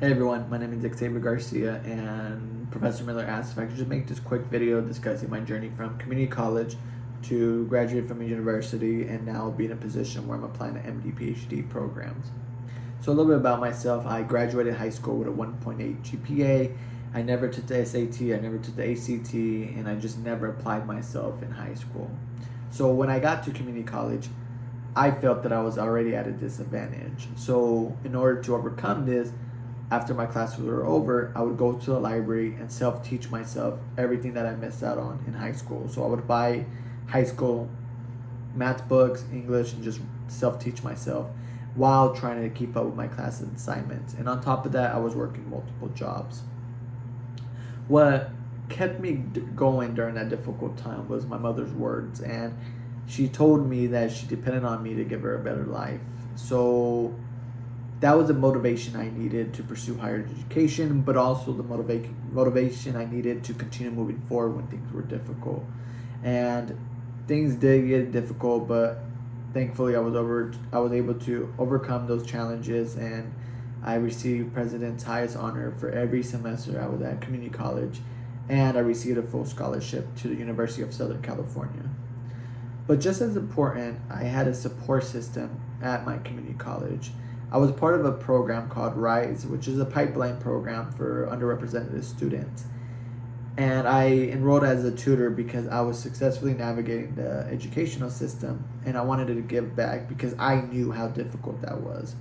Hey everyone, my name is Xavier Garcia and Professor Miller asked if I could just make this quick video discussing my journey from community college to graduate from a university and now be in a position where I'm applying to MD PhD programs. So a little bit about myself, I graduated high school with a 1.8 GPA. I never took the SAT, I never took the ACT, and I just never applied myself in high school. So when I got to community college, I felt that I was already at a disadvantage. So in order to overcome this, after my classes were over, I would go to the library and self-teach myself everything that I missed out on in high school. So I would buy high school math books, English, and just self-teach myself while trying to keep up with my class assignments. And on top of that, I was working multiple jobs. What kept me going during that difficult time was my mother's words. And she told me that she depended on me to give her a better life. So that was the motivation I needed to pursue higher education, but also the motiva- motivation I needed to continue moving forward when things were difficult. And things did get difficult, but thankfully I was over I was able to overcome those challenges and I received president's highest honor for every semester I was at community college and I received a full scholarship to the University of Southern California. But just as important, I had a support system at my community college I was part of a program called RISE, which is a pipeline program for underrepresented students. And I enrolled as a tutor because I was successfully navigating the educational system and I wanted to give back because I knew how difficult that was.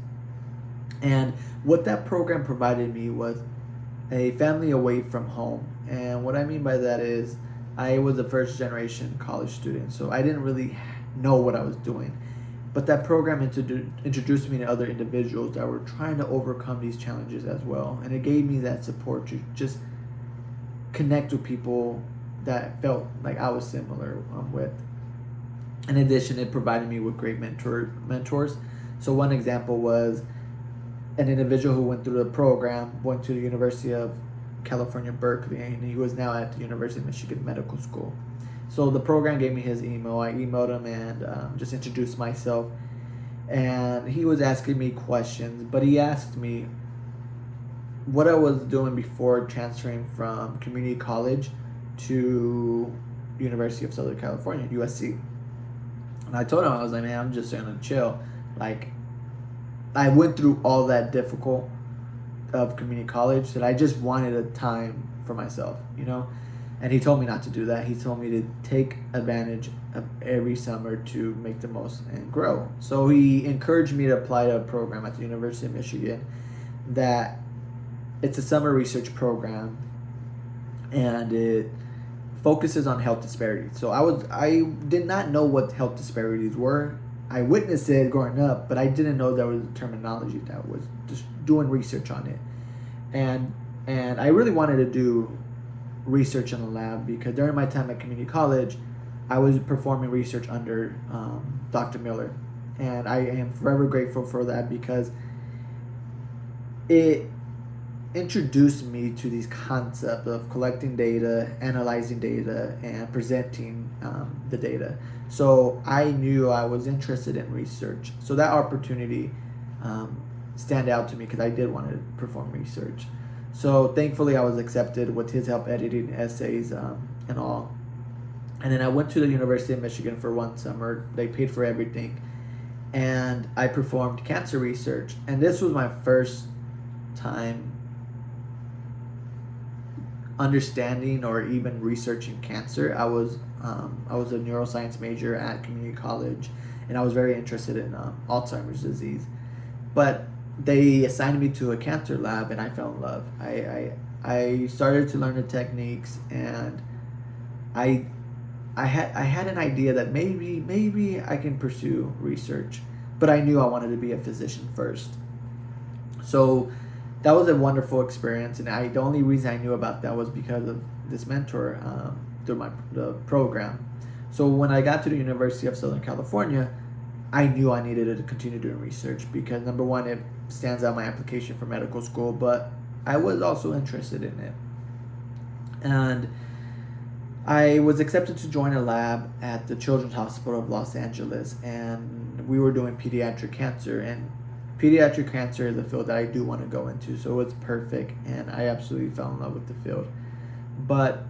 And what that program provided me was a family away from home. And what I mean by that is I was a first generation college student, so I didn't really know what I was doing. But that program introduced me to other individuals that were trying to overcome these challenges as well. And it gave me that support to just connect with people that felt like I was similar um, with. In addition, it provided me with great mentor mentors. So one example was an individual who went through the program, went to the University of California, Berkeley, and he was now at the University of Michigan Medical School. So the program gave me his email. I emailed him and um, just introduced myself. And he was asking me questions, but he asked me what I was doing before transferring from community college to University of Southern California, USC. And I told him, I was like, man, I'm just gonna chill. Like, I went through all that difficult of community college that I just wanted a time for myself, you know? And he told me not to do that. He told me to take advantage of every summer to make the most and grow. So he encouraged me to apply to a program at the University of Michigan that it's a summer research program and it focuses on health disparities. So I was I did not know what health disparities were. I witnessed it growing up, but I didn't know there was a terminology that was just doing research on it. And and I really wanted to do research in the lab because during my time at community college, I was performing research under um, Dr. Miller. And I am forever grateful for that because it introduced me to these concepts of collecting data, analyzing data, and presenting um, the data. So I knew I was interested in research. So that opportunity um, stand out to me because I did want to perform research. So thankfully, I was accepted with his help editing essays um, and all. And then I went to the University of Michigan for one summer. They paid for everything. And I performed cancer research. And this was my first time understanding or even researching cancer. I was um, I was a neuroscience major at community college, and I was very interested in um, Alzheimer's disease. But they assigned me to a cancer lab and I fell in love. I, I, I started to learn the techniques and I, I had, I had an idea that maybe, maybe I can pursue research, but I knew I wanted to be a physician first. So that was a wonderful experience. And I, the only reason I knew about that was because of this mentor um, through my the program. So when I got to the University of Southern California, I knew I needed to continue doing research because number one, it stands out my application for medical school, but I was also interested in it. And I was accepted to join a lab at the Children's Hospital of Los Angeles, and we were doing pediatric cancer. And pediatric cancer is a field that I do want to go into, so it's perfect, and I absolutely fell in love with the field. But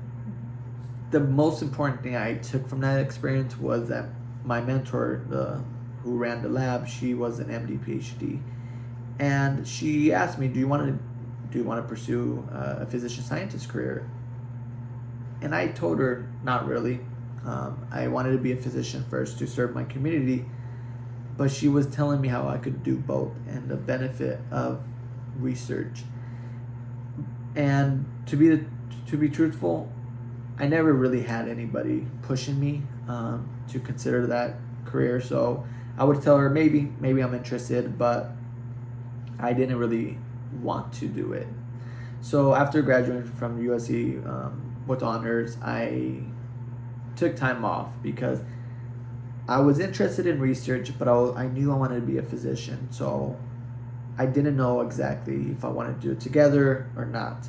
the most important thing I took from that experience was that my mentor, the who ran the lab, she was an MD PhD, and she asked me, "Do you want to do you want to pursue uh, a physician scientist career?" And I told her, "Not really. Um, I wanted to be a physician first to serve my community." But she was telling me how I could do both and the benefit of research. And to be to be truthful, I never really had anybody pushing me um, to consider that career. So I would tell her maybe, maybe I'm interested, but I didn't really want to do it. So after graduating from USC um, with honors, I took time off because I was interested in research, but I, I knew I wanted to be a physician. So I didn't know exactly if I wanted to do it together or not.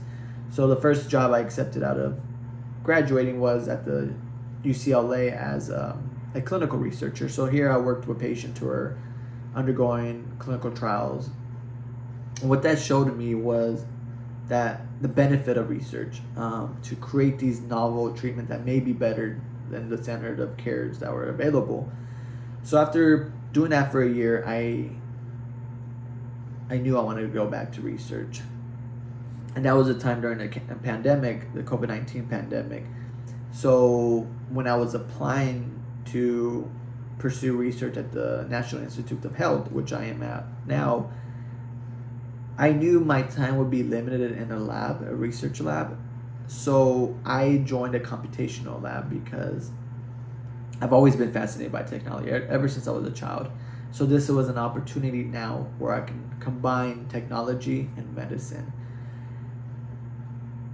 So the first job I accepted out of graduating was at the UCLA as um, a clinical researcher. So here I worked with patients who are undergoing clinical trials. And what that showed me was that the benefit of research um, to create these novel treatments that may be better than the standard of cares that were available. So after doing that for a year, I I knew I wanted to go back to research. And that was a time during the pandemic, the COVID 19 pandemic. So when I was applying to pursue research at the National Institute of Health, which I am at now, I knew my time would be limited in a lab, a research lab. So I joined a computational lab because I've always been fascinated by technology ever since I was a child. So this was an opportunity now where I can combine technology and medicine.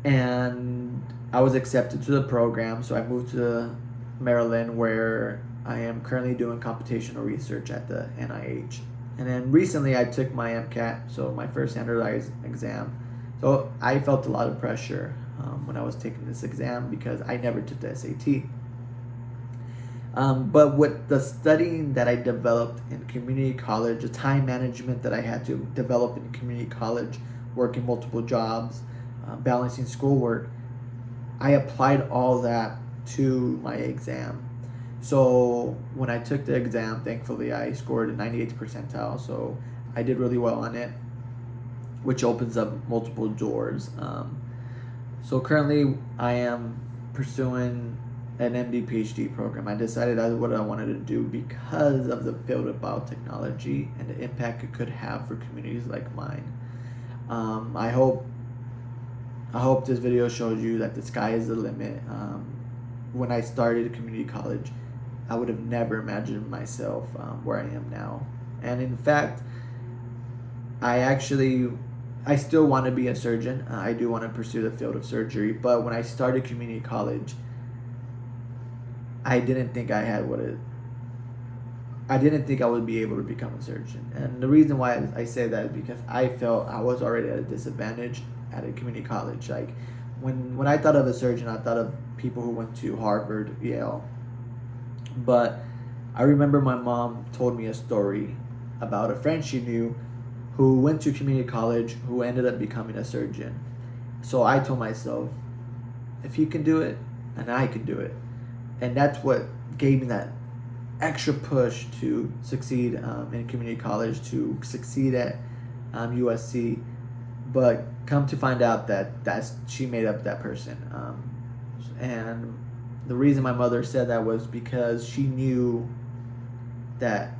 And I was accepted to the program, so I moved to Maryland where I am currently doing computational research at the NIH. And then recently I took my MCAT, so my first standardized exam. So I felt a lot of pressure um, when I was taking this exam because I never took the SAT. Um, but with the studying that I developed in community college, the time management that I had to develop in community college, working multiple jobs, uh, balancing schoolwork, I applied all that to my exam. So when I took the exam, thankfully I scored a 98th percentile, so I did really well on it, which opens up multiple doors. Um, so currently I am pursuing an MD PhD program. I decided that's what I wanted to do because of the field of biotechnology and the impact it could have for communities like mine. Um, I hope I hope this video shows you that the sky is the limit. Um, when I started community college, I would have never imagined myself um, where I am now. And in fact, I actually I still want to be a surgeon. Uh, I do want to pursue the field of surgery, but when I started community college, I didn't think I had what it. I didn't think I would be able to become a surgeon, and the reason why I say that is because I felt I was already at a disadvantage at a community college. Like when when I thought of a surgeon, I thought of people who went to Harvard, Yale. But I remember my mom told me a story about a friend she knew who went to community college who ended up becoming a surgeon. So I told myself, if he can do it, and I can do it and that's what gave me that extra push to succeed um, in community college, to succeed at um, USC. But come to find out that that's she made up that person, um, and the reason my mother said that was because she knew that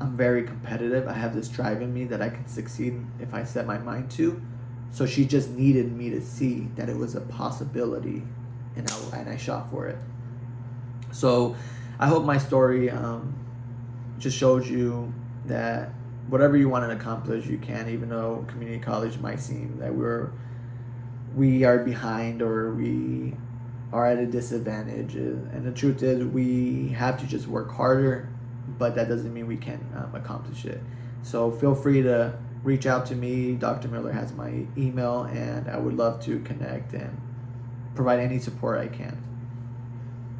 I'm very competitive. I have this drive in me that I can succeed if I set my mind to. So she just needed me to see that it was a possibility, and I, and I shot for it. So I hope my story um, just shows you that whatever you want to accomplish, you can, even though community college might seem that we're we are behind or we are at a disadvantage. And the truth is, we have to just work harder, but that doesn't mean we can um, accomplish it. So feel free to reach out to me. Dr. Miller has my email, and I would love to connect and provide any support I can.